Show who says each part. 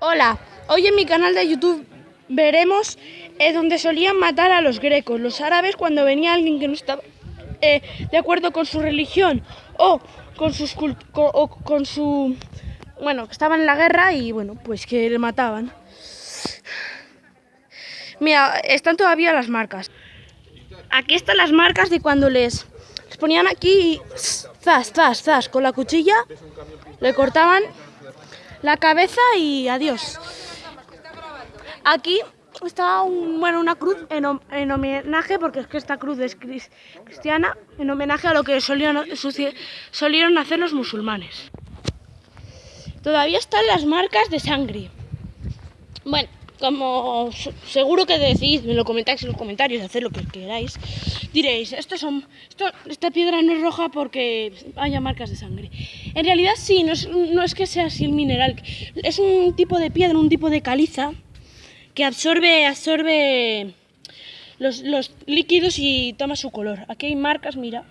Speaker 1: Hola, hoy en mi canal de YouTube veremos eh, donde solían matar a los grecos, los árabes, cuando venía alguien que no estaba eh, de acuerdo con su religión o con, sus o con su... Bueno, que estaban en la guerra y bueno, pues que le mataban. Mira, están todavía las marcas. Aquí están las marcas de cuando les, les ponían aquí y zas, zas, zas, con la cuchilla le cortaban la cabeza y adiós. Aquí está un, bueno, una cruz en, homenaje, porque es que esta cruz es cristiana, en homenaje a lo que solían, solieron hacer los musulmanes. Todavía están las marcas de sangre. Bueno, como seguro que decís, me lo comentáis en los comentarios, haced lo que queráis, diréis, esto son, esta piedra no es roja porque haya marcas de sangre. En realidad sí, no es, no es que sea así el mineral, es un tipo de piedra, un tipo de caliza que absorbe, absorbe los, los líquidos y toma su color. Aquí hay marcas, mira,